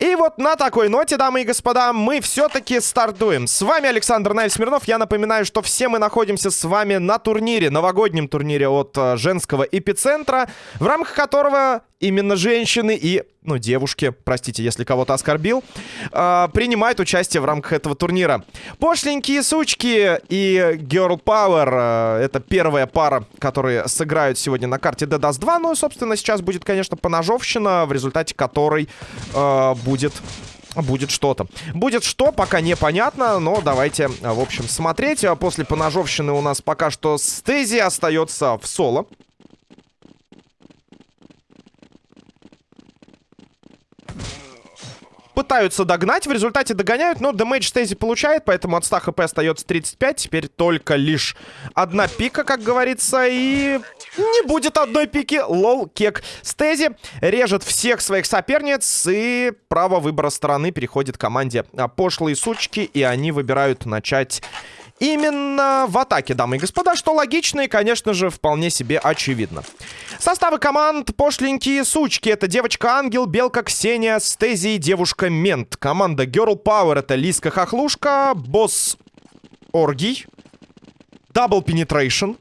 И вот на такой ноте, дамы и господа, мы все-таки стартуем. С вами Александр Наиль Смирнов. Я напоминаю, что все мы находимся с вами на турнире, новогоднем турнире от э, женского эпицентра, в рамках которого именно женщины и, ну, девушки, простите, если кого-то оскорбил, э, принимают участие в рамках этого турнира. Пошленькие сучки и Girl Power э, это первая пара, которые сыграют сегодня на карте DDoS 2. Ну собственно, сейчас будет, конечно, поножовщина, в результате которой э, будет будет что-то. Будет что, пока непонятно, но давайте, в общем, смотреть. После поножовщины у нас пока что Стези остается в соло. пытаются догнать, в результате догоняют, но дэмэдж Стези получает, поэтому от 100 хп остается 35, теперь только лишь одна пика, как говорится, и не будет одной пики, лол, кек. Стези режет всех своих соперниц, и право выбора стороны переходит команде пошлые сучки, и они выбирают начать именно в атаке, дамы и господа, что логично и, конечно же, вполне себе очевидно. Составы команд пошленькие сучки. Это девочка-ангел, белка Ксения, Стези и девушка-мент. Команда Girl Power это Лиска Хохлушка, босс Оргий, Double Penetration.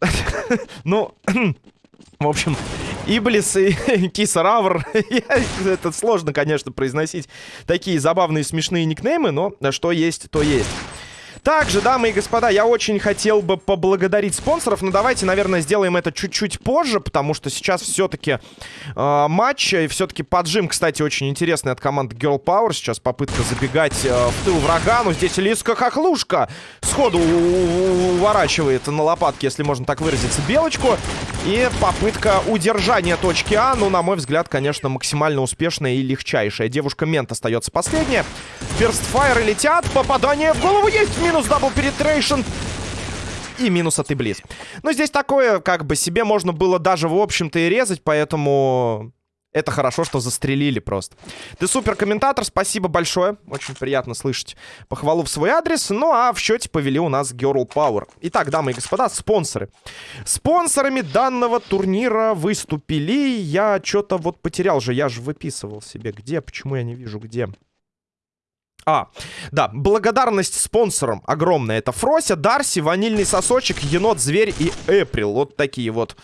Ну, в общем, Иблис и Киса Равр. Это сложно, конечно, произносить такие забавные смешные никнеймы, но что есть, то есть. Также, дамы и господа, я очень хотел бы поблагодарить спонсоров, но давайте, наверное, сделаем это чуть-чуть позже, потому что сейчас все-таки э, матч, и все-таки поджим, кстати, очень интересный от команды Girl Power. Сейчас попытка забегать э, в тыл врага, но здесь Лиска Хохлушка сходу уворачивает на лопатке, если можно так выразиться, белочку. И попытка удержания точки А, ну, на мой взгляд, конечно, максимально успешная и легчайшая. Девушка-мент остается последняя. Ферстфайры летят, попадание в голову есть, минус double penetration. И минус от Иблис. Но здесь такое, как бы, себе можно было даже, в общем-то, и резать, поэтому... Это хорошо, что застрелили просто. Ты супер комментатор, спасибо большое. Очень приятно слышать похвалу в свой адрес. Ну а в счете повели у нас Girl Power. Итак, дамы и господа, спонсоры. Спонсорами данного турнира выступили... Я что-то вот потерял же, я же выписывал себе. Где? Почему я не вижу, где? А, да, благодарность спонсорам огромная. Это Фрося, Дарси, Ванильный Сосочек, Енот, Зверь и Эприл. Вот такие вот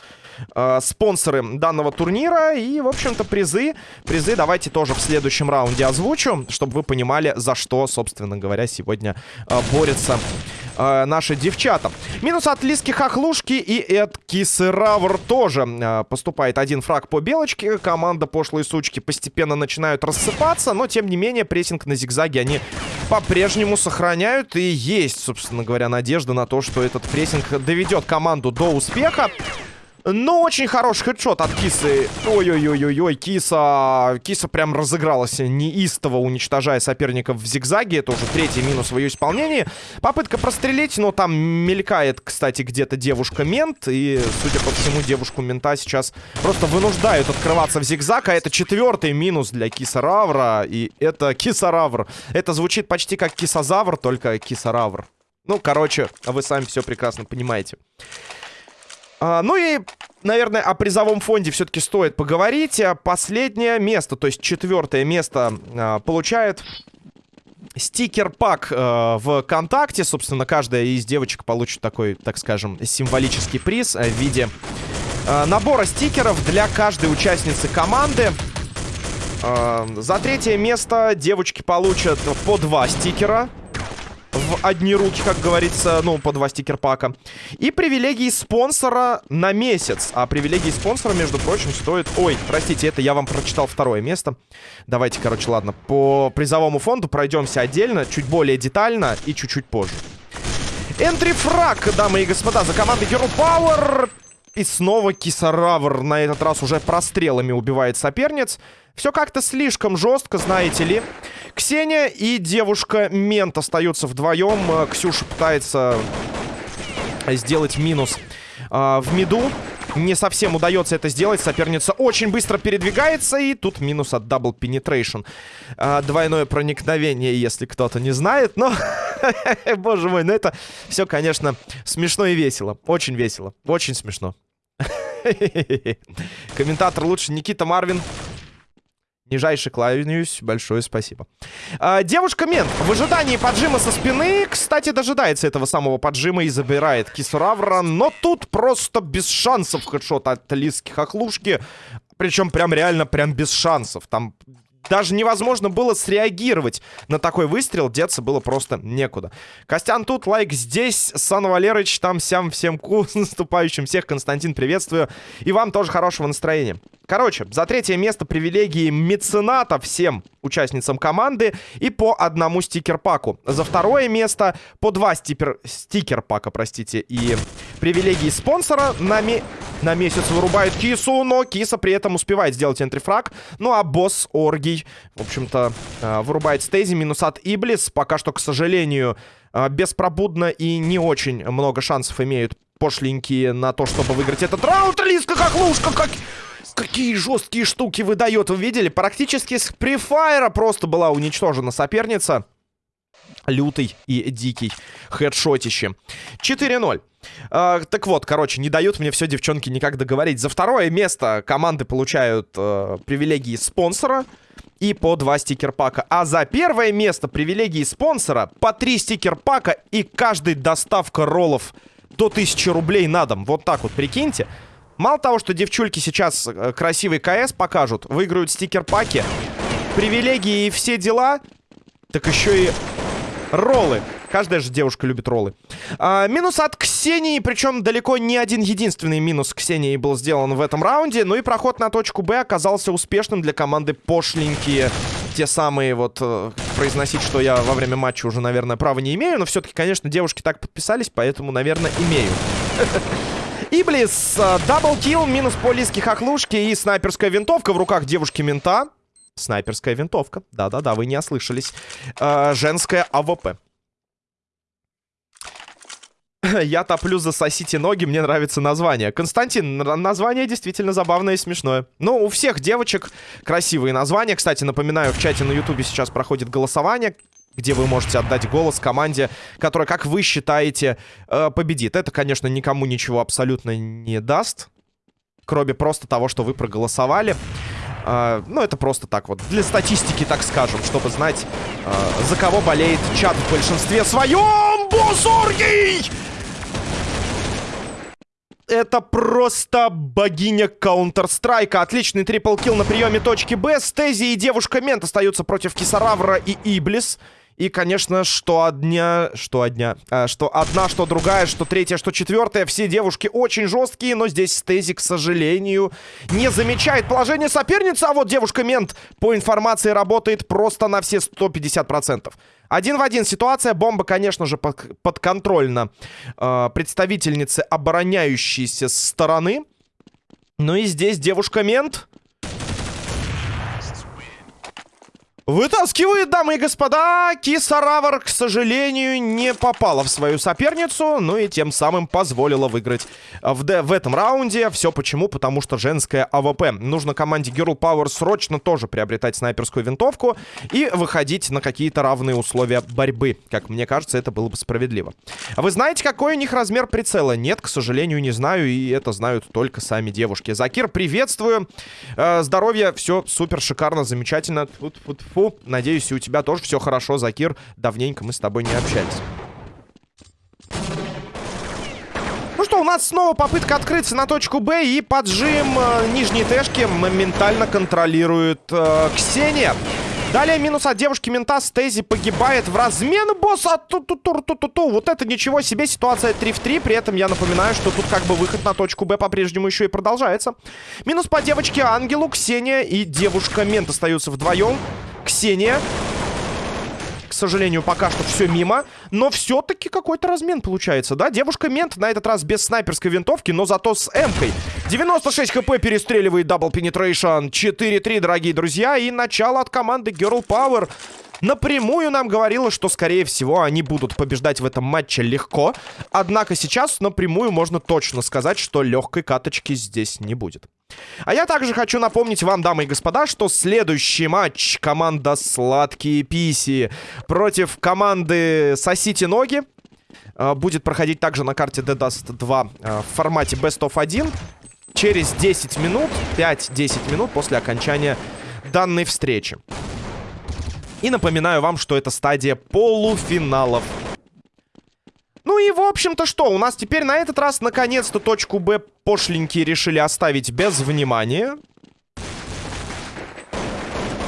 э, спонсоры данного турнира. И, в общем-то, призы. Призы давайте тоже в следующем раунде озвучу, чтобы вы понимали, за что, собственно говоря, сегодня э, борются э, наши девчата. Минус от Лиски Хохлушки и от Кисы Равр тоже э, поступает один фраг по белочке. Команда пошлые сучки постепенно начинают рассыпаться, но, тем не менее, прессинг на зигзаге они по-прежнему сохраняют. И есть, собственно говоря, надежда на то, что этот прессинг доведет команду до успеха. Ну, очень хороший хедшот от Кисы. Ой-ой-ой-ой-ой, Киса... Киса прям разыгралась неистово, уничтожая соперников в зигзаге. Это уже третий минус в ее исполнении. Попытка прострелить, но там мелькает, кстати, где-то девушка-мент. И, судя по всему, девушку-мента сейчас просто вынуждают открываться в зигзаг. А это четвертый минус для Кисаравра. И это Кисаравр. Это звучит почти как Кисозавр, только Кисаравр. Ну, короче, вы сами все прекрасно понимаете. А, ну и, наверное, о призовом фонде все-таки стоит поговорить. Последнее место, то есть четвертое место а, получает стикер-пак э, ВКонтакте. Собственно, каждая из девочек получит такой, так скажем, символический приз в виде э, набора стикеров для каждой участницы команды. Э, за третье место девочки получат по два стикера в одни руки, как говорится, ну, по два стикер-пака. И привилегии спонсора на месяц. А привилегии спонсора, между прочим, стоят... Ой, простите, это я вам прочитал второе место. Давайте, короче, ладно, по призовому фонду пройдемся отдельно, чуть более детально и чуть-чуть позже. Энтри-фраг, дамы и господа, за командой Hero Power. И снова Кисаравр на этот раз уже прострелами убивает соперниц. Все как-то слишком жестко, знаете ли. Ксения и девушка-мент остаются вдвоем. Э, Ксюша пытается сделать минус э, в миду. Не совсем удается это сделать. Соперница очень быстро передвигается. И тут минус от Double Penetration. Э, двойное проникновение, если кто-то не знает. Но, боже мой, ну это все, конечно, смешно и весело. Очень весело. Очень смешно. Комментатор лучше Никита Марвин. Нижайше кланяюсь, большое спасибо. А, Девушка-мент в ожидании поджима со спины, кстати, дожидается этого самого поджима и забирает Кисуравра, но тут просто без шансов хедшот от Лиски Хохлушки. Причем прям реально прям без шансов. Там даже невозможно было среагировать на такой выстрел. Деться было просто некуда. Костян тут, лайк здесь. Сан Валерыч, там, сям, всем ку. С наступающим всех. Константин, приветствую. И вам тоже хорошего настроения. Короче, за третье место привилегии мецената всем участницам команды и по одному стикер-паку. За второе место по два стикер... стикер-пака, простите, и привилегии спонсора на, ме... на месяц вырубает Кису, но Киса при этом успевает сделать энтрифраг. Ну а босс Оргий, в общем-то, э, вырубает стейзи, минус от Иблис. Пока что, к сожалению, э, беспробудно и не очень много шансов имеют пошленькие на то, чтобы выиграть этот раунд. Лиска как лужка, как... Какие жесткие штуки выдает, вы видели? Практически с префайра просто была уничтожена соперница. Лютый и дикий хедшотище. 4-0. Uh, так вот, короче, не дают мне все девчонки никак договорить. За второе место команды получают uh, привилегии спонсора и по два стикер-пака. А за первое место привилегии спонсора по три стикер-пака и каждый доставка роллов до 1000 рублей на дом. Вот так вот, прикиньте. Мало того, что девчульки сейчас э, красивый КС покажут, выиграют стикер-паки, привилегии и все дела, так еще и роллы. Каждая же девушка любит роллы. А, минус от Ксении, причем далеко не один единственный минус Ксении был сделан в этом раунде. Ну и проход на точку Б оказался успешным для команды пошленькие. Те самые вот, э, произносить, что я во время матча уже, наверное, права не имею. Но все-таки, конечно, девушки так подписались, поэтому, наверное, имею. Иблис, double kill, минус по лиске хохлушки и снайперская винтовка в руках девушки-мента. Снайперская винтовка. Да-да-да, вы не ослышались. Э, женская АВП. Я топлю за сосите ноги, мне нравится название. Константин, название действительно забавное и смешное. Ну, у всех девочек красивые названия. Кстати, напоминаю, в чате на ютубе сейчас проходит голосование где вы можете отдать голос команде, которая, как вы считаете, э, победит. Это, конечно, никому ничего абсолютно не даст, кроме просто того, что вы проголосовали. Э, ну, это просто так вот, для статистики, так скажем, чтобы знать, э, за кого болеет чат в большинстве своем. Босоргий! Это просто богиня Counter-Strike. Отличный трипл-килл на приеме точки Б. Стези и девушка Мент остаются против Кисаравра и Иблис. И, конечно, что одна, что одна, а, что одна, что другая, что третья, что четвертая. Все девушки очень жесткие, но здесь Стези, к сожалению, не замечает положение соперницы. А вот девушка-мент, по информации, работает просто на все 150%. Один в один ситуация. Бомба, конечно же, под, подконтрольна э, представительнице обороняющейся стороны. Ну и здесь девушка-мент Вытаскивает, дамы и господа, Кисаравр, к сожалению, не попала в свою соперницу, ну и тем самым позволила выиграть в, в этом раунде. Все почему? Потому что женская АВП. Нужно команде Girl Power срочно тоже приобретать снайперскую винтовку и выходить на какие-то равные условия борьбы. Как мне кажется, это было бы справедливо. Вы знаете, какой у них размер прицела? Нет, к сожалению, не знаю, и это знают только сами девушки. Закир, приветствую. Э, здоровья, все супер, шикарно, замечательно. Тут, тут, Фу, надеюсь, у тебя тоже все хорошо, Закир. Давненько мы с тобой не общались. Ну что, у нас снова попытка открыться на точку Б и поджим э, нижней тэшки моментально контролирует э, Ксения. Далее минус от девушки мента. Стейзи погибает в размен босса. Ту -ту -ту -ту -ту -ту. Вот это ничего себе. Ситуация 3 в 3. При этом я напоминаю, что тут как бы выход на точку Б по-прежнему еще и продолжается. Минус по девочке Ангелу. Ксения и девушка мент остаются вдвоем. Ксения к сожалению, пока что все мимо. Но все-таки какой-то размен получается, да? Девушка-мент на этот раз без снайперской винтовки, но зато с М-кой. 96 хп перестреливает Double Penetration. 4-3, дорогие друзья. И начало от команды Girl Power. Напрямую нам говорило, что, скорее всего, они будут побеждать в этом матче легко. Однако сейчас напрямую можно точно сказать, что легкой каточки здесь не будет. А я также хочу напомнить вам, дамы и господа, что следующий матч команда Сладкие Писи против команды Сосите Ноги э, будет проходить также на карте Dead Dust 2 э, в формате Best of 1 через 10 минут, 5-10 минут после окончания данной встречи. И напоминаю вам, что это стадия полуфиналов. Ну и, в общем-то, что? У нас теперь на этот раз, наконец-то, точку Б пошленькие решили оставить без внимания.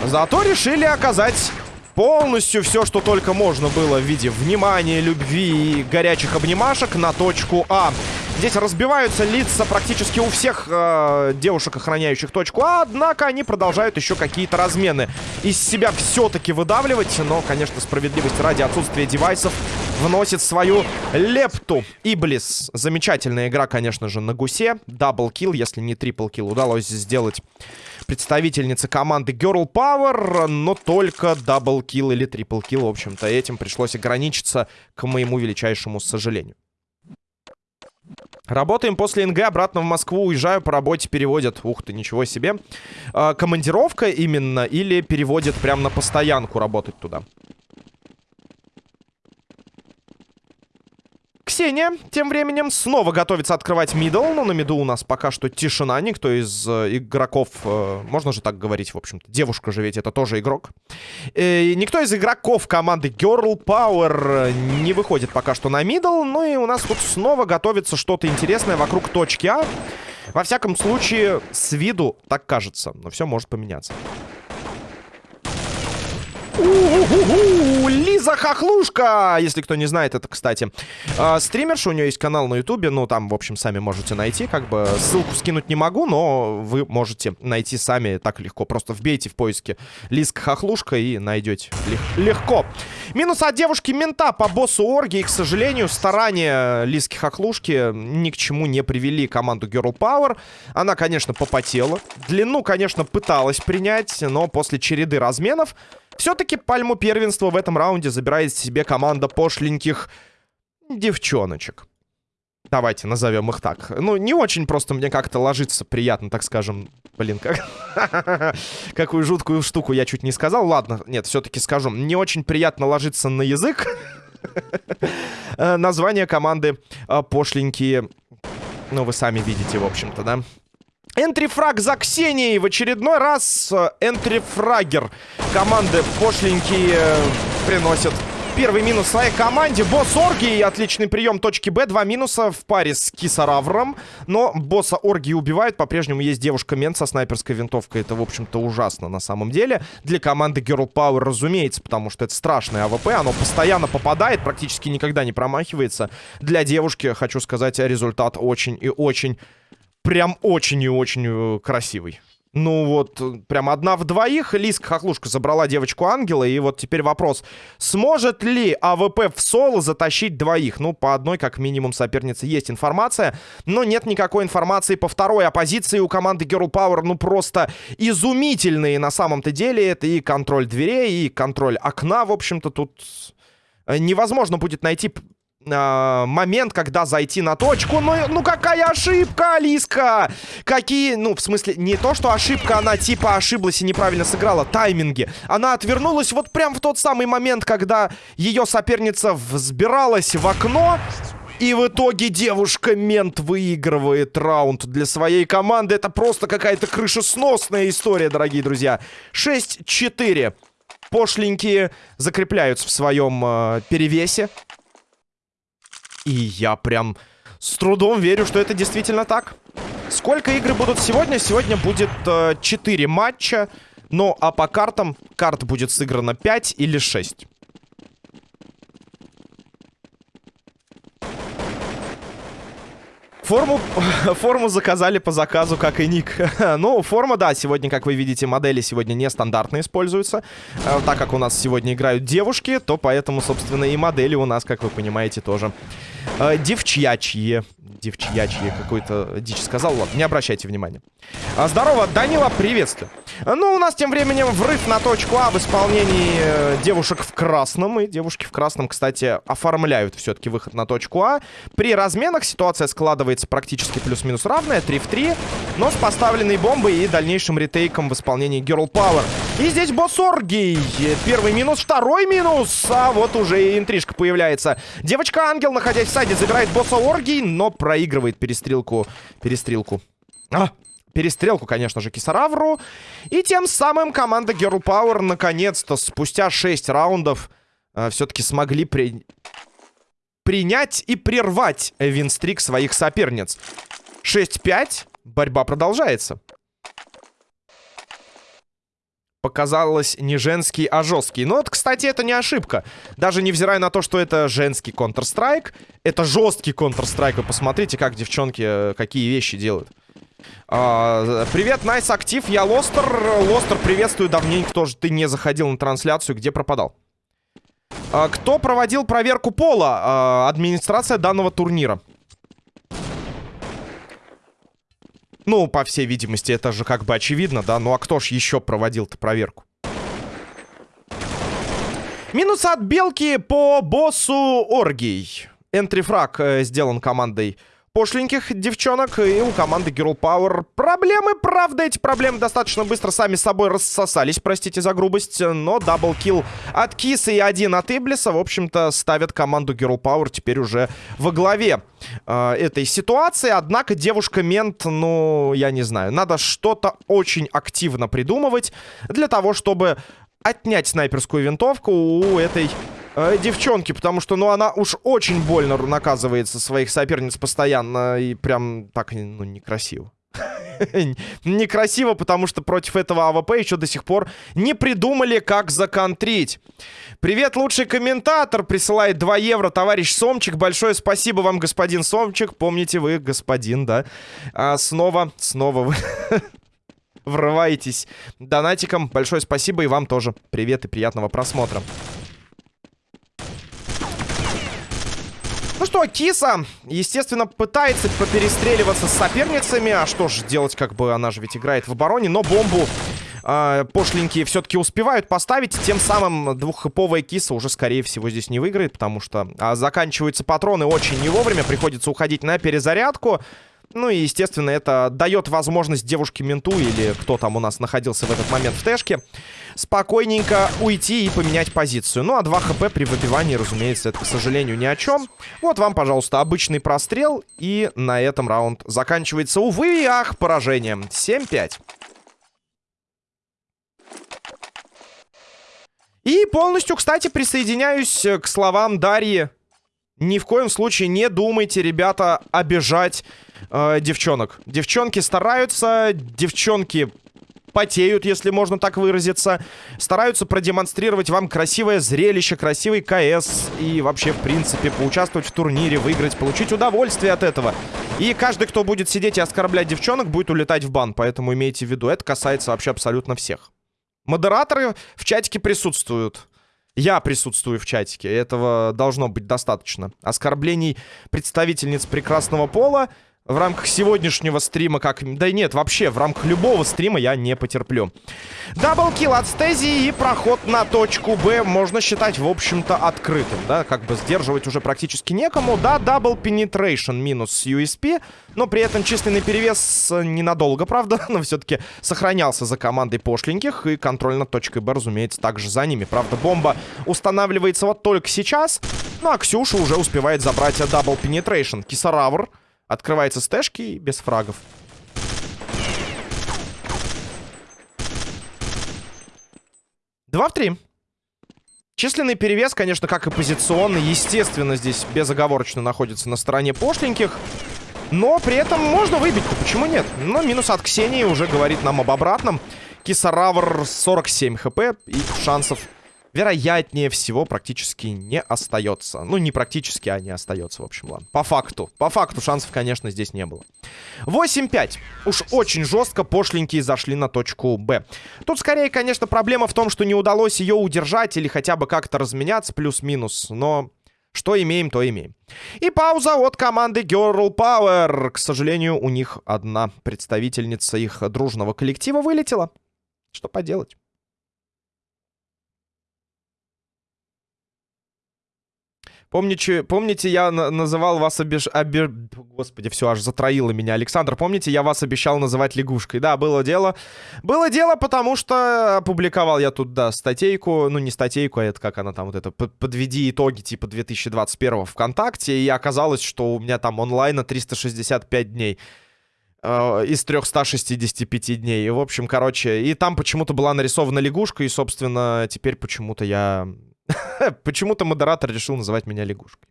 Зато решили оказать полностью все, что только можно было в виде внимания, любви и горячих обнимашек на точку А. Здесь разбиваются лица практически у всех э, девушек, охраняющих точку А, однако они продолжают еще какие-то размены. Из себя все-таки выдавливать, но, конечно, справедливость ради отсутствия девайсов вносит свою лепту. Иблис. Замечательная игра, конечно же, на гусе. Double kill, если не triple kill, удалось сделать представительнице команды Girl Power, но только double kill или triple kill, в общем-то, этим пришлось ограничиться, к моему величайшему сожалению. Работаем после НГ, обратно в Москву, уезжаю по работе, переводят. Ух ты, ничего себе. Э, командировка именно или переводят прямо на постоянку работать туда? Ксения тем временем снова готовится открывать middle. Но на миду у нас пока что тишина. Никто из э, игроков, э, можно же так говорить, в общем-то. Девушка же ведь это тоже игрок. Э, никто из игроков команды Girl Power не выходит пока что на middle. Ну и у нас тут снова готовится что-то интересное вокруг точки А. Во всяком случае, с виду так кажется. Но все может поменяться. У-у-у-у! Лиза Хохлушка! Если кто не знает, это, кстати, э, стримерша. У нее есть канал на ютубе. Ну, там, в общем, сами можете найти. Как бы ссылку скинуть не могу, но вы можете найти сами так легко. Просто вбейте в поиске Лизка Хохлушка и найдете лег легко. Минус от девушки-мента по боссу Орги. И, к сожалению, старания Лизки Хохлушки ни к чему не привели команду Girl Power. Она, конечно, попотела. Длину, конечно, пыталась принять, но после череды разменов все-таки пальму первенства в этом раунде забирает себе команда пошленьких девчоночек. Давайте назовем их так. Ну, не очень просто мне как-то ложится приятно, так скажем. Блин, как... какую жуткую штуку я чуть не сказал. Ладно, нет, все-таки скажу. Не очень приятно ложиться на язык. Э, название команды э, пошленькие. Ну, вы сами видите, в общем-то, да? Entry frag за Ксенией в очередной раз. Э, entry fragger команды пошленькие э, приносит первый минус своей команде. Босс Орги, отличный прием точки Б. Два минуса в паре с Кисаравром. Но босса Орги убивают. По-прежнему есть девушка-мент со снайперской винтовкой. Это, в общем-то, ужасно на самом деле. Для команды Girl Power, разумеется, потому что это страшное АВП. Оно постоянно попадает, практически никогда не промахивается. Для девушки, хочу сказать, результат очень и очень прям очень и очень э, красивый. Ну вот, прям одна в двоих. Лиска Хохлушка забрала девочку-ангела. И вот теперь вопрос. Сможет ли АВП в соло затащить двоих? Ну, по одной, как минимум, сопернице есть информация. Но нет никакой информации по второй. А позиции у команды Girl Power, ну, просто изумительные на самом-то деле. Это и контроль дверей, и контроль окна. В общем-то, тут э, невозможно будет найти э, момент, когда зайти на точку. Ну, ну какая ошибка, Алиска! Какие, ну, в смысле, не то, что ошибка, она типа ошиблась и неправильно сыграла. Тайминги. Она отвернулась вот прям в тот самый момент, когда ее соперница взбиралась в окно. И в итоге девушка-мент выигрывает раунд для своей команды. Это просто какая-то крышесносная история, дорогие друзья. 6-4. Пошленькие закрепляются в своем э, перевесе. И я прям с трудом верю, что это действительно так. Сколько игры будут сегодня? Сегодня будет э, 4 матча. Ну, а по картам карт будет сыграно 5 или 6. Форму, форму заказали по заказу, как и ник. ну, форма, да, сегодня, как вы видите, модели сегодня нестандартно используются. Э, так как у нас сегодня играют девушки, то поэтому, собственно, и модели у нас, как вы понимаете, тоже э, девчьячьи девчьячье какой-то дичь сказал. Ладно, не обращайте внимания. А, здорово, Данила, приветствую. Ну, у нас тем временем врыв на точку А в исполнении э, девушек в красном. И девушки в красном, кстати, оформляют все-таки выход на точку А. При разменах ситуация складывается практически плюс-минус равная, 3 в 3. Но с поставленной бомбой и дальнейшим ретейком в исполнении Girl Power. И здесь босс Оргий. Первый минус, второй минус. А вот уже и интрижка появляется. Девочка-ангел, находясь в саде, забирает босса Оргий, но проигрывает перестрелку. Перестрелку. А, перестрелку, конечно же, Кисаравру. И тем самым команда Girl Power наконец-то спустя 6 раундов э, все-таки смогли при... принять и прервать винстрик своих соперниц. 6-5. Борьба продолжается. Показалось не женский, а жесткий. Но вот, кстати, это не ошибка. Даже невзирая на то, что это женский Counter-Strike, это жесткий Counter-Strike. Вы посмотрите, как девчонки э, какие вещи делают. А, привет, Найс Актив, я Лостер. Лостер, приветствую, давненько тоже ты не заходил на трансляцию, где пропадал? А, кто проводил проверку пола? А, администрация данного турнира. Ну, по всей видимости, это же как бы очевидно, да? Ну, а кто ж еще проводил-то проверку? Минус от Белки по боссу Оргий. Энтрифраг э, сделан командой пошленьких девчонок. И у команды Girl Power проблемы. Правда, эти проблемы достаточно быстро сами собой рассосались. Простите за грубость. Но даблкил от Киса и один от Иблиса, в общем-то, ставят команду Girl Power теперь уже во главе э, этой ситуации. Однако девушка-мент, ну, я не знаю. Надо что-то очень активно придумывать для того, чтобы отнять снайперскую винтовку у этой э, девчонки, потому что, ну, она уж очень больно наказывает своих соперниц постоянно и прям так, ну, некрасиво. Некрасиво, потому что против этого АВП еще до сих пор не придумали, как законтрить. Привет, лучший комментатор присылает 2 евро, товарищ Сомчик. Большое спасибо вам, господин Сомчик. Помните вы, господин, да? А, снова, снова вы врываетесь донатиком. Большое спасибо и вам тоже. Привет и приятного просмотра. Что, Киса, естественно, пытается поперестреливаться с соперницами. А что же делать, как бы она же ведь играет в обороне. Но бомбу э, пошленькие все-таки успевают поставить. Тем самым двуххэповая Киса уже, скорее всего, здесь не выиграет. Потому что а, заканчиваются патроны очень не вовремя. Приходится уходить на перезарядку. Ну и, естественно, это дает возможность девушке-менту или кто там у нас находился в этот момент в тэшке спокойненько уйти и поменять позицию. Ну а 2 хп при выбивании, разумеется, это, к сожалению, ни о чем. Вот вам, пожалуйста, обычный прострел. И на этом раунд заканчивается, увы ах, поражением. 7-5. И полностью, кстати, присоединяюсь к словам Дарьи. Ни в коем случае не думайте, ребята, обижать э, девчонок. Девчонки стараются, девчонки потеют, если можно так выразиться. Стараются продемонстрировать вам красивое зрелище, красивый КС. И вообще, в принципе, поучаствовать в турнире, выиграть, получить удовольствие от этого. И каждый, кто будет сидеть и оскорблять девчонок, будет улетать в бан. Поэтому имейте в виду, это касается вообще абсолютно всех. Модераторы в чатике присутствуют. Я присутствую в чатике. Этого должно быть достаточно. Оскорблений представительниц прекрасного пола в рамках сегодняшнего стрима, как... Да нет, вообще, в рамках любого стрима я не потерплю. Double kill от Стези и проход на точку Б можно считать, в общем-то, открытым, да? Как бы сдерживать уже практически некому. Да, double penetration минус USP, но при этом численный перевес ненадолго, правда, но все-таки сохранялся за командой пошленьких, и контроль над точкой Б, разумеется, также за ними. Правда, бомба устанавливается вот только сейчас, ну а Ксюша уже успевает забрать Double Penetration. Кисаравр Открывается стэшки без фрагов. Два в три. Численный перевес, конечно, как и позиционный, естественно, здесь безоговорочно находится на стороне пошленьких. Но при этом можно выбить-то, почему нет? Но минус от Ксении уже говорит нам об обратном. Кисаравр 47 хп и шансов вероятнее всего, практически не остается. Ну, не практически, а не остается, в общем, ладно. По факту. По факту шансов, конечно, здесь не было. 8-5. Уж очень жестко пошленькие зашли на точку Б. Тут, скорее, конечно, проблема в том, что не удалось ее удержать или хотя бы как-то разменяться, плюс-минус. Но что имеем, то имеем. И пауза от команды Girl Power. К сожалению, у них одна представительница их дружного коллектива вылетела. Что поделать? Помните, помните я называл вас обеж... Обе... Господи, все, аж затроило меня. Александр, помните, я вас обещал называть лягушкой? Да, было дело. Было дело, потому что опубликовал я тут, да, статейку. Ну, не статейку, а это как она там вот это. Подведи итоги типа 2021 ВКонтакте. И оказалось, что у меня там онлайна 365 дней. э, из 365 дней. И, в общем, короче, и там почему-то была нарисована лягушка, и, собственно, теперь почему-то я... почему-то модератор решил называть меня лягушкой.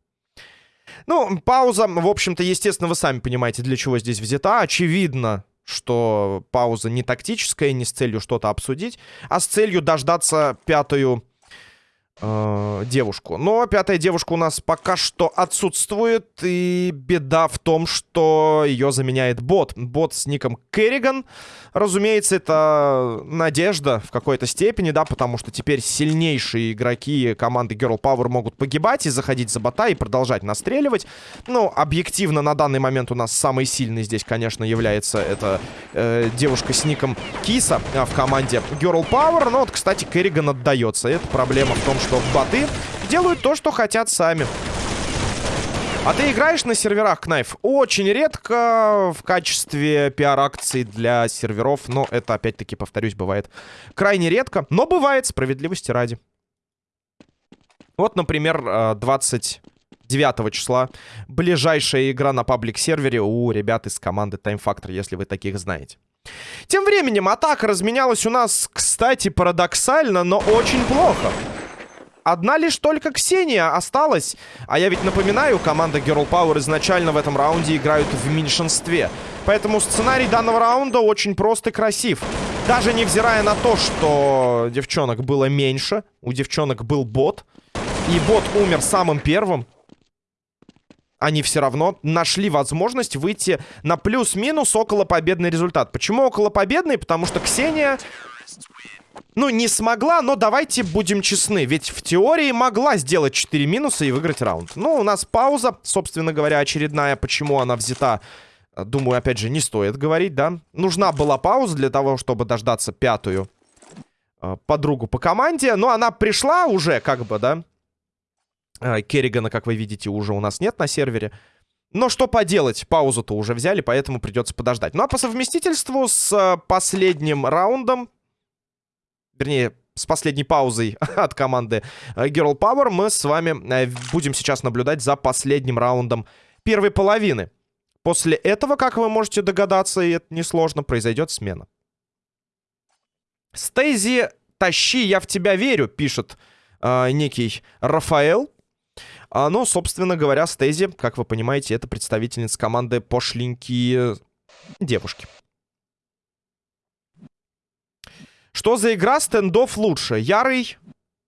Ну, пауза, в общем-то, естественно, вы сами понимаете, для чего здесь взята. Очевидно, что пауза не тактическая, не с целью что-то обсудить, а с целью дождаться пятую э, девушку. Но пятая девушка у нас пока что отсутствует. И беда в том, что ее заменяет бот. Бот с ником Керриган. Разумеется, это надежда в какой-то степени, да, потому что теперь сильнейшие игроки команды Girl Power могут погибать и заходить за бота и продолжать настреливать. Ну, объективно, на данный момент у нас самый сильный здесь, конечно, является это э, девушка с ником Киса э, в команде Girl Power. Но вот, кстати, Керриган отдается. Это проблема в том, что боты делают то, что хотят сами. А ты играешь на серверах, Кнайф? Очень редко в качестве пиар-акций для серверов. Но это, опять-таки, повторюсь, бывает крайне редко. Но бывает, справедливости ради. Вот, например, 29 э, числа ближайшая игра на паблик-сервере у ребят из команды Time Factor, если вы таких знаете. Тем временем атака разменялась у нас, кстати, парадоксально, но очень плохо. Одна лишь только Ксения осталась. А я ведь напоминаю, команда Girl Power изначально в этом раунде играют в меньшинстве. Поэтому сценарий данного раунда очень прост и красив. Даже невзирая на то, что девчонок было меньше, у девчонок был бот, и бот умер самым первым, они все равно нашли возможность выйти на плюс-минус около победный результат. Почему около победный? Потому что Ксения ну, не смогла, но давайте будем честны. Ведь в теории могла сделать 4 минуса и выиграть раунд. Ну, у нас пауза, собственно говоря, очередная. Почему она взята, думаю, опять же, не стоит говорить, да? Нужна была пауза для того, чтобы дождаться пятую э, подругу по команде. Но она пришла уже, как бы, да? Э, Керригана, как вы видите, уже у нас нет на сервере. Но что поделать, паузу-то уже взяли, поэтому придется подождать. Ну а по совместительству с э, последним раундом вернее, с последней паузой от команды э, Girl Power, мы с вами э, будем сейчас наблюдать за последним раундом первой половины. После этого, как вы можете догадаться, и это несложно, произойдет смена. Стейзи, тащи, я в тебя верю, пишет э, некий Рафаэл. А, ну, собственно говоря, Стейзи, как вы понимаете, это представительница команды пошленькие девушки. Что за игра стендов лучше? Ярый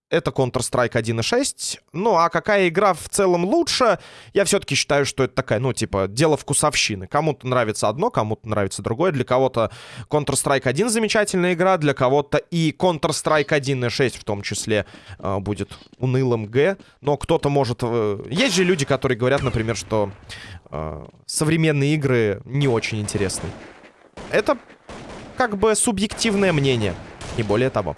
это Counter-Strike 1.6. Ну, а какая игра в целом лучше? Я все-таки считаю, что это такая, ну, типа, дело вкусовщины. Кому-то нравится одно, кому-то нравится другое. Для кого-то Counter-Strike 1 замечательная игра, для кого-то и Counter-Strike 1.6 в том числе э, будет унылым Г. Но кто-то может... Э, есть же люди, которые говорят, например, что э, современные игры не очень интересны. Это как бы субъективное мнение. Не более того.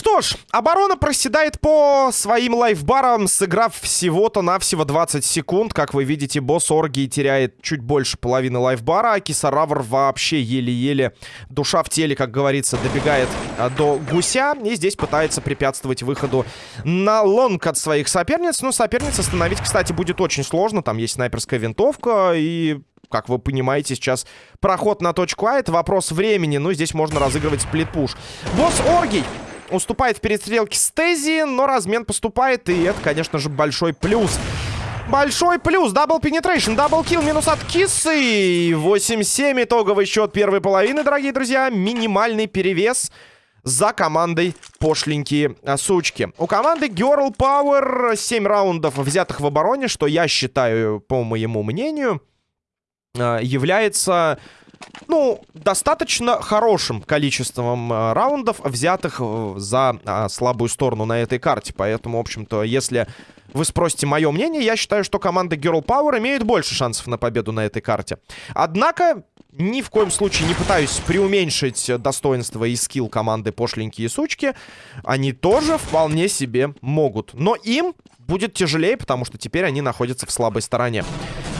Что ж, оборона проседает по своим лайфбарам, сыграв всего-то навсего 20 секунд. Как вы видите, босс Оргии теряет чуть больше половины лайфбара, а Кисаравр вообще еле-еле, душа в теле, как говорится, добегает а, до гуся. И здесь пытается препятствовать выходу на лонг от своих соперниц. Но соперниц остановить, кстати, будет очень сложно. Там есть снайперская винтовка и как вы понимаете, сейчас проход на точку А. Это вопрос времени. Ну, здесь можно разыгрывать сплит-пуш. Босс Оргий уступает в перестрелке с Тези, но размен поступает. И это, конечно же, большой плюс. Большой плюс. Double Penetration, double kill, минус от кисы. 8-7 итоговый счет первой половины, дорогие друзья. Минимальный перевес за командой пошленькие а, сучки. У команды Girl Power 7 раундов взятых в обороне, что я считаю, по моему мнению, является, ну, достаточно хорошим количеством а, раундов, взятых э, за а, слабую сторону на этой карте. Поэтому, в общем-то, если вы спросите мое мнение, я считаю, что команда Girl Power имеет больше шансов на победу на этой карте. Однако, ни в коем случае не пытаюсь преуменьшить достоинство и скилл команды пошленькие сучки. Они тоже вполне себе могут. Но им будет тяжелее, потому что теперь они находятся в слабой стороне.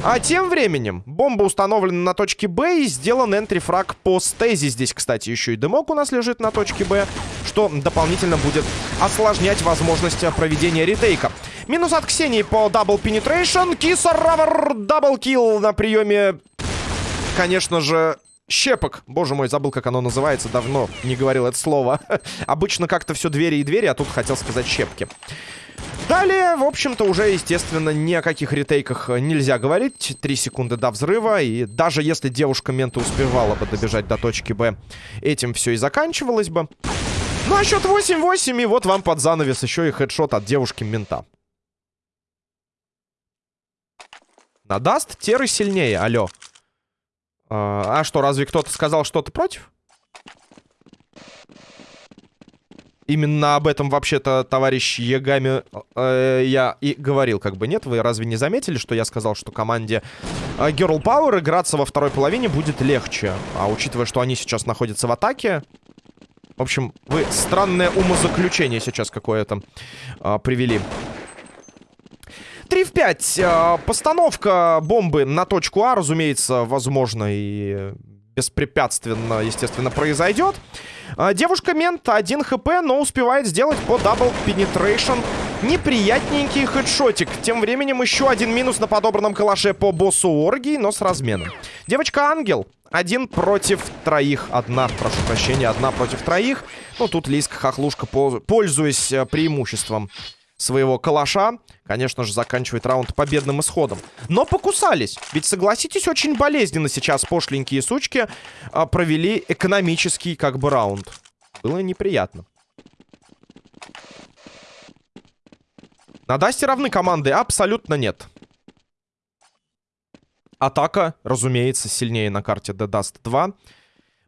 А тем временем бомба установлена на точке Б и сделан entry frag по Стези. Здесь, кстати, еще и дымок у нас лежит на точке Б, что дополнительно будет осложнять возможность проведения ретейка. Минус от Ксении по Double Penetration. Кисаравр double kill на приеме. Конечно же, щепок. Боже мой, забыл, как оно называется. Давно не говорил это слово. Обычно как-то все двери и двери, а тут хотел сказать щепки. Далее, в общем-то, уже, естественно, ни о каких ретейках нельзя говорить. Три секунды до взрыва. И даже если девушка мента успевала бы добежать до точки Б, этим все и заканчивалось бы. Ну, а счет 8-8, и вот вам под занавес еще и хедшот от девушки мента. Надаст Теры сильнее, алло. А, а что, разве кто-то сказал что-то против? Именно об этом вообще-то товарищ Ягами э, я и говорил, как бы нет. Вы разве не заметили, что я сказал, что команде э, Girl Power играться во второй половине будет легче? А учитывая, что они сейчас находятся в атаке... В общем, вы странное умозаключение сейчас какое-то э, привели. 3 в 5. Э, постановка бомбы на точку А, разумеется, возможно и беспрепятственно, естественно, произойдет. А, Девушка-мент 1 HP, но успевает сделать по Double Penetration. Неприятненький хедшотик. Тем временем еще один минус на подобранном калаше по боссу Оргии, но с разменом. Девочка-ангел. Один против троих. Одна, прошу прощения, одна против троих. Ну, тут Лиска-хохлушка, пользуясь э, преимуществом своего калаша, конечно же, заканчивает раунд победным исходом. Но покусались. Ведь, согласитесь, очень болезненно сейчас пошленькие сучки а, провели экономический, как бы, раунд. Было неприятно. На Дасте равны команды? Абсолютно нет. Атака, разумеется, сильнее на карте The Dust 2.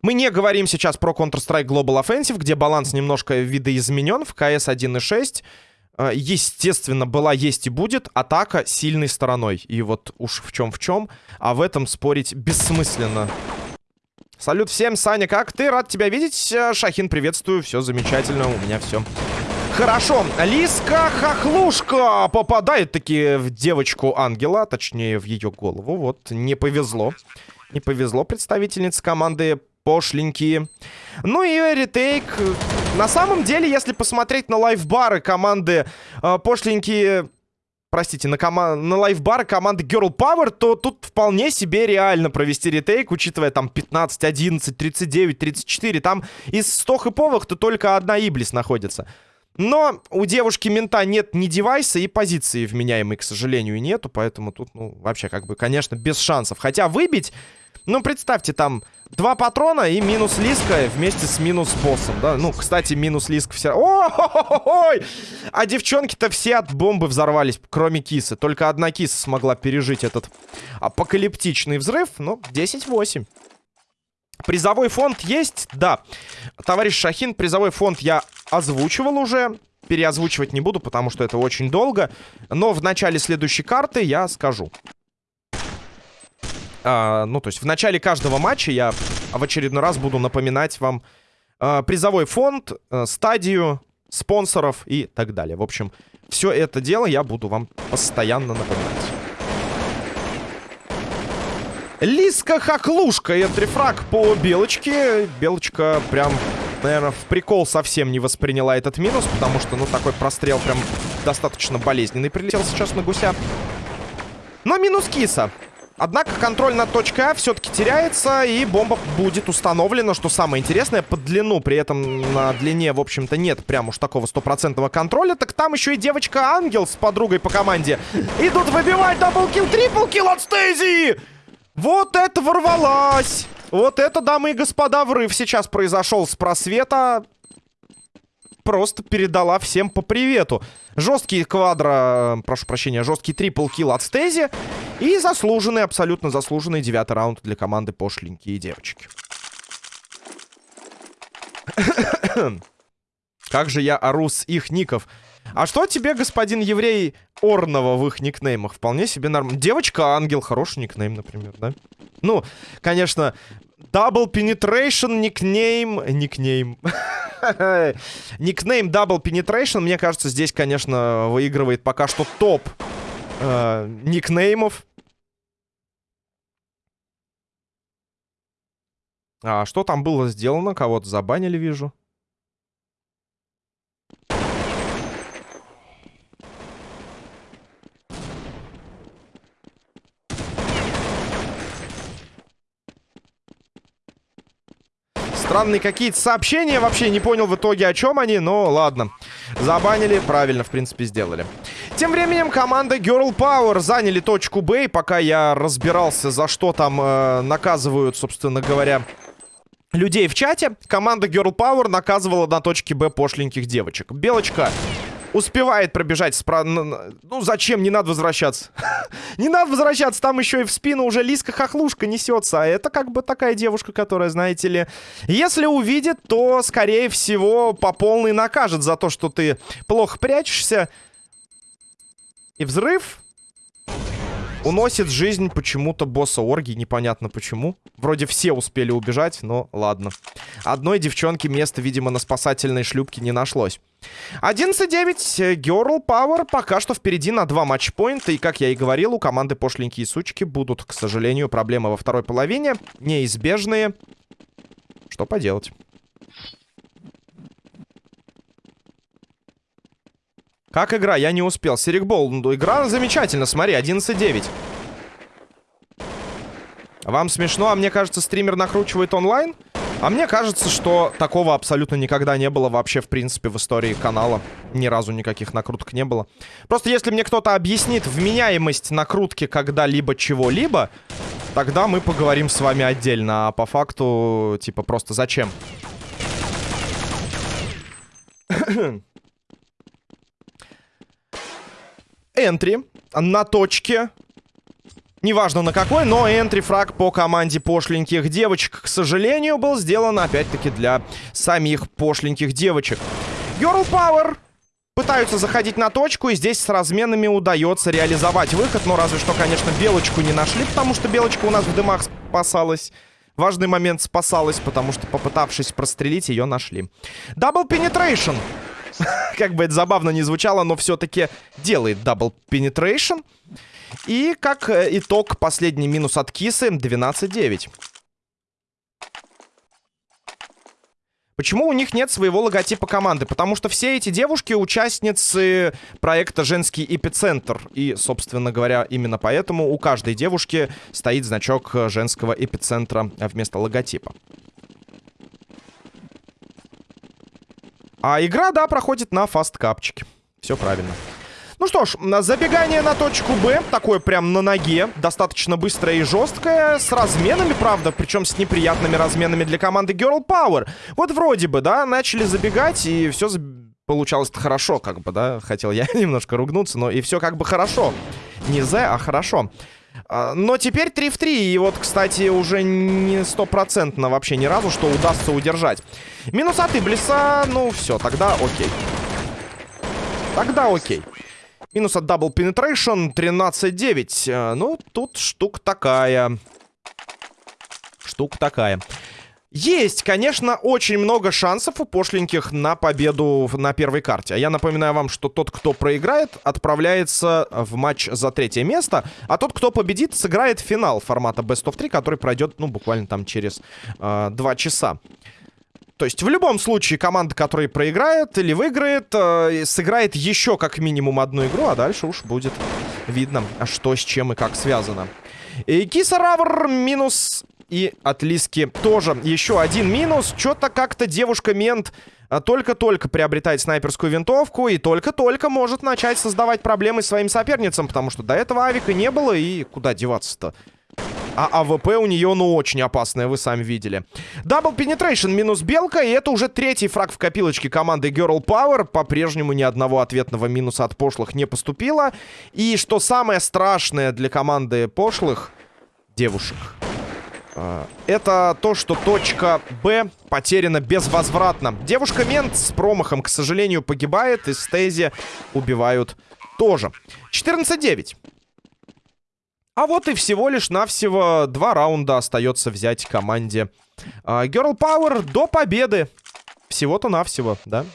Мы не говорим сейчас про Counter-Strike Global Offensive, где баланс немножко видоизменен в CS 1.6. А, естественно, была, есть и будет атака сильной стороной. И вот уж в чем в чем, а в этом спорить бессмысленно. Салют всем, Саня, как ты? Рад тебя видеть. Э, Шахин, приветствую, все замечательно, у меня все хорошо. Лиска Хохлушка попадает таки в девочку ангела, точнее в ее голову. Вот, не повезло. Не повезло представительнице команды пошленькие. Ну и ретейк. На самом деле, если посмотреть на лайфбары команды э, пошленькие... Простите, на, кома на лайфбары команды Girl Power, то тут вполне себе реально провести ретейк, учитывая там 15, 11, 39, 34. Там из 100 хэповых-то только одна Иблис находится. Но у девушки мента нет ни девайса, и позиции вменяемой, к сожалению, нету. Поэтому тут, ну, вообще, как бы, конечно, без шансов. Хотя выбить ну, представьте, там два патрона и минус Лиска вместе с минус боссом, да? Ну, кстати, минус Лиска все... Ой! А девчонки-то все от бомбы взорвались, кроме Кисы. Только одна Киса смогла пережить этот апокалиптичный взрыв. Ну, 10-8. Призовой фонд есть? Да. Товарищ Шахин, призовой фонд я озвучивал уже. Переозвучивать не буду, потому что это очень долго. Но в начале следующей карты я скажу. А, ну, то есть в начале каждого матча я в очередной раз буду напоминать вам а, призовой фонд, а, стадию, спонсоров и так далее. В общем, все это дело я буду вам постоянно напоминать. Лиска Хохлушка. Энтрифраг по Белочке. Белочка прям, наверное, в прикол совсем не восприняла этот минус, потому что, ну, такой прострел прям достаточно болезненный прилетел сейчас на гуся. Но минус киса. Однако контроль над точкой А все-таки теряется, и бомба будет установлена, что самое интересное, под длину, при этом на длине, в общем-то, нет прям уж такого стопроцентного контроля, так там еще и девочка-ангел с подругой по команде идут выбивать double kill, triple kill от Стейзи! Вот это ворвалась! Вот это, дамы и господа, врыв сейчас произошел с просвета просто передала всем по привету. Жесткий квадро, э, прошу прощения, жесткий трипл килл от Стези. И заслуженный, абсолютно заслуженный девятый раунд для команды пошленькие девочки. Как же я ору с их ников. А что тебе, господин еврей, Орнова в их никнеймах? Вполне себе нормально. Девочка-ангел, хороший никнейм, например, да? Ну, конечно, Double Penetration, никнейм... Никнейм. Никнейм Double Penetration, мне кажется, здесь, конечно, выигрывает пока что топ э, никнеймов. А что там было сделано? Кого-то забанили, вижу. Странные какие-то сообщения. Вообще не понял в итоге, о чем они. Но ладно. Забанили. Правильно, в принципе, сделали. Тем временем команда Girl Power заняли точку Б. Пока я разбирался, за что там э, наказывают, собственно говоря, людей в чате, команда Girl Power наказывала на точке Б пошленьких девочек. Белочка Успевает пробежать спра... Ну, зачем? Не надо возвращаться. Не надо возвращаться. Там еще и в спину уже Лиска Хохлушка несется. А это как бы такая девушка, которая, знаете ли... Если увидит, то, скорее всего, по полной накажет за то, что ты плохо прячешься. И взрыв уносит жизнь почему-то босса Орги. Непонятно почему. Вроде все успели убежать, но ладно. Одной девчонки места, видимо, на спасательной шлюпке не нашлось. 11-9. Girl Power пока что впереди на два матчпоинта. И, как я и говорил, у команды пошленькие сучки будут, к сожалению, проблемы во второй половине. Неизбежные. Что поделать? Как игра? Я не успел. Серикбол. Ну, игра замечательно. Смотри, 11-9. Вам смешно, а мне кажется, стример накручивает онлайн? А мне кажется, что такого абсолютно никогда не было вообще, в принципе, в истории канала. Ни разу никаких накруток не было. Просто если мне кто-то объяснит вменяемость накрутки когда-либо чего-либо, тогда мы поговорим с вами отдельно. А по факту, типа, просто зачем? Энтри на точке Неважно на какой, но энтри-фраг по команде пошленьких девочек, к сожалению, был сделан опять-таки для самих пошленьких девочек. Girl Power пытаются заходить на точку, и здесь с разменами удается реализовать выход. Но разве что, конечно, Белочку не нашли, потому что Белочка у нас в дымах спасалась. Важный момент спасалась, потому что, попытавшись прострелить, ее нашли. Double Penetration. Как бы это забавно не звучало, но все-таки делает double penetration. И как э, итог, последний минус от Кисы 12-9. Почему у них нет своего логотипа команды? Потому что все эти девушки участницы проекта «Женский эпицентр». И, собственно говоря, именно поэтому у каждой девушки стоит значок женского эпицентра вместо логотипа. А игра, да, проходит на фасткапчике. Все правильно. Ну что ж, забегание на точку Б, такое прям на ноге, достаточно быстрое и жесткое, с разменами, правда, причем с неприятными разменами для команды Girl Power. Вот вроде бы, да, начали забегать, и все получалось хорошо, как бы, да, хотел я немножко ругнуться, но и все как бы хорошо. Не З, а хорошо. А, но теперь 3 в 3. И вот, кстати, уже не стопроцентно вообще ни разу, что удастся удержать. Минус от Иблиса. Ну, все, тогда окей. Тогда окей. Минус от Double Penetration 13-9. Э, ну, тут штука такая. Штука такая. Есть, конечно, очень много шансов у пошленьких на победу на первой карте. А я напоминаю вам, что тот, кто проиграет, отправляется в матч за третье место. А тот, кто победит, сыграет финал формата Best of 3, который пройдет, ну, буквально там через э, 2 часа. То есть в любом случае команда, которая проиграет или выиграет, э, сыграет еще как минимум одну игру, а дальше уж будет видно, что с чем и как связано. И Кисаравр минус и от Лиски тоже еще один минус. Что-то как-то девушка-мент э, только-только приобретает снайперскую винтовку и только-только может начать создавать проблемы своим соперницам, потому что до этого авика не было, и куда деваться-то? А АВП у нее, ну, очень опасная, вы сами видели. Double Penetration минус белка, и это уже третий фраг в копилочке команды Girl Power. По-прежнему ни одного ответного минуса от пошлых не поступило. И что самое страшное для команды пошлых, девушек, а, это то, что точка Б потеряна безвозвратно. Девушка-мент с промахом, к сожалению, погибает, и Стези убивают тоже. 14-9. А вот и всего лишь навсего два раунда остается взять команде uh, Girl Power до победы. Всего-то навсего, да?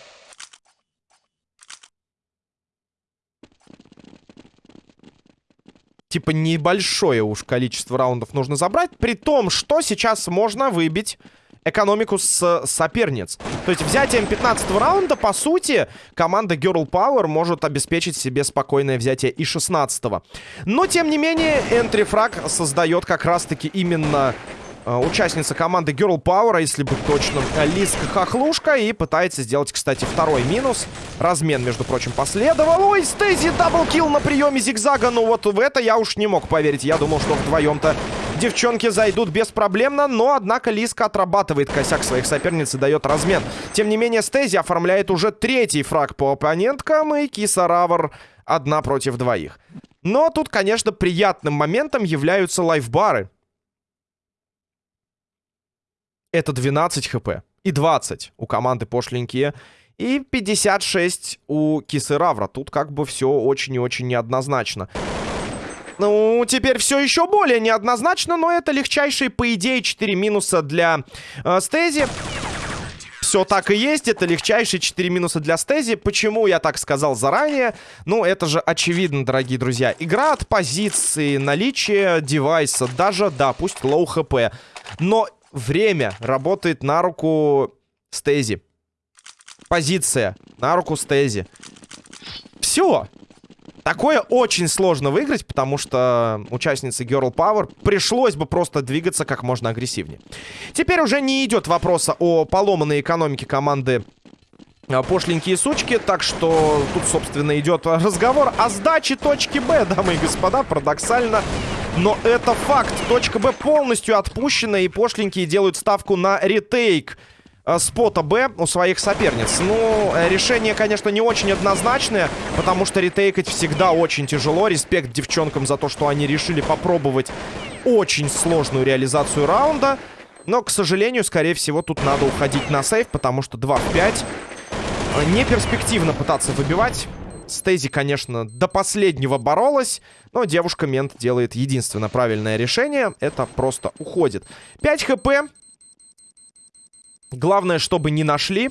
Типа небольшое уж количество раундов нужно забрать, при том, что сейчас можно выбить экономику с соперниц. То есть взятием 15 раунда, по сути, команда Girl Power может обеспечить себе спокойное взятие и 16 -го. Но, тем не менее, entry frag создает как раз-таки именно участница команды Girl Power, если быть точным, Лиска Хохлушка. И пытается сделать, кстати, второй минус. Размен, между прочим, последовал. Ой, Стейзи double kill на приеме зигзага. Ну вот в это я уж не мог поверить. Я думал, что вдвоем-то девчонки зайдут беспроблемно. Но, однако, Лиска отрабатывает косяк своих соперниц и дает размен. Тем не менее, Стейзи оформляет уже третий фраг по оппоненткам. И Киса Равр одна против двоих. Но тут, конечно, приятным моментом являются лайфбары. Это 12 хп. И 20 у команды пошленькие. И 56 у Кисы Равра. Тут как бы все очень и очень неоднозначно. Ну, теперь все еще более неоднозначно, но это легчайшие, по идее, 4 минуса для э, Стези. Все так и есть, это легчайшие 4 минуса для Стези. Почему я так сказал заранее? Ну, это же очевидно, дорогие друзья. Игра от позиции, наличие девайса, даже, да, пусть low HP. Но время работает на руку Стези. Позиция на руку Стези. Все. Такое очень сложно выиграть, потому что участнице Girl Power пришлось бы просто двигаться как можно агрессивнее. Теперь уже не идет вопроса о поломанной экономике команды а, пошленькие сучки, так что тут, собственно, идет разговор о сдаче точки Б, дамы и господа, парадоксально. Но это факт. Точка Б полностью отпущена, и пошленькие делают ставку на ретейк э, спота Б у своих соперниц. Ну, э, решение, конечно, не очень однозначное, потому что ретейкать всегда очень тяжело. Респект девчонкам за то, что они решили попробовать очень сложную реализацию раунда. Но, к сожалению, скорее всего, тут надо уходить на сейф, потому что 2 в 5. Э, не перспективно пытаться выбивать. Стейзи, конечно, до последнего боролась, но девушка-мент делает единственное правильное решение. Это просто уходит. 5 хп. Главное, чтобы не нашли.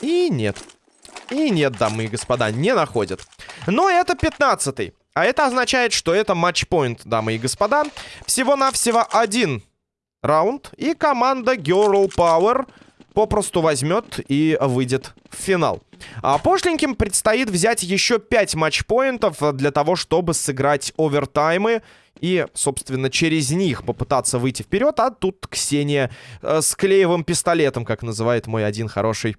И нет. И нет, дамы и господа, не находят. Но это 15-й. А это означает, что это матчпоинт, дамы и господа. Всего-навсего один раунд. И команда Girl Power попросту возьмет и выйдет в финал. А пошленьким предстоит взять еще 5 матчпоинтов для того, чтобы сыграть овертаймы и, собственно, через них попытаться выйти вперед. А тут Ксения э, с клеевым пистолетом, как называет мой один хороший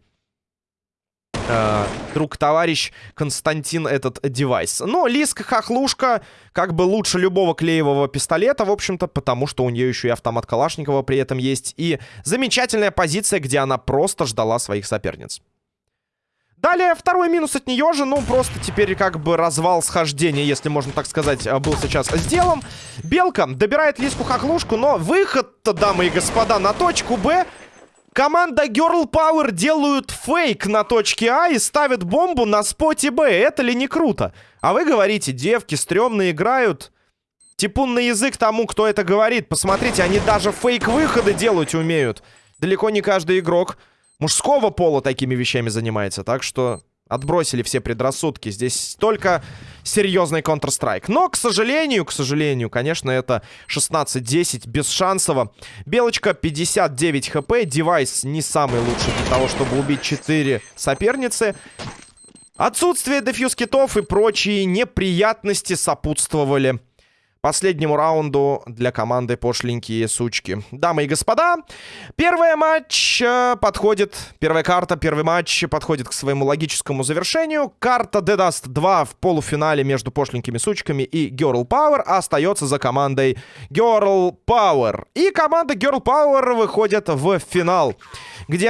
э, друг-товарищ Константин этот девайс. Но Лиска Хохлушка как бы лучше любого клеевого пистолета, в общем-то, потому что у нее еще и автомат Калашникова при этом есть. И замечательная позиция, где она просто ждала своих соперниц. Далее второй минус от нее же, ну просто теперь как бы развал схождения, если можно так сказать, э, был сейчас сделан. Белка добирает Лиску Хохлушку, но выход-то, дамы и господа, на точку Б Команда Girl Power делают фейк на точке А и ставят бомбу на споте Б. Это ли не круто? А вы говорите, девки стрёмно играют. Типун на язык тому, кто это говорит. Посмотрите, они даже фейк-выходы делать умеют. Далеко не каждый игрок мужского пола такими вещами занимается. Так что Отбросили все предрассудки. Здесь только серьезный Counter-Strike. Но, к сожалению, к сожалению, конечно, это 16-10 без шансово. Белочка 59 HP. Девайс не самый лучший для того, чтобы убить 4 соперницы. Отсутствие defuse kit ов и прочие неприятности сопутствовали последнему раунду для команды пошленькие сучки. Дамы и господа, первый матч э, подходит, первая карта, первый матч подходит к своему логическому завершению. Карта De Dust 2 в полуфинале между пошленькими сучками и Girl Power остается за командой Girl Power. И команда Girl Power выходит в финал, где они